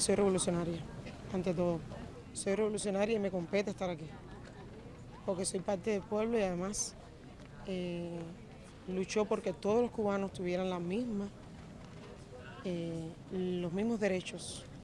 Soy revolucionaria, ante todo. Soy revolucionaria y me compete estar aquí. Porque soy parte del pueblo y además eh, luchó porque todos los cubanos tuvieran las mismas, eh, los mismos derechos.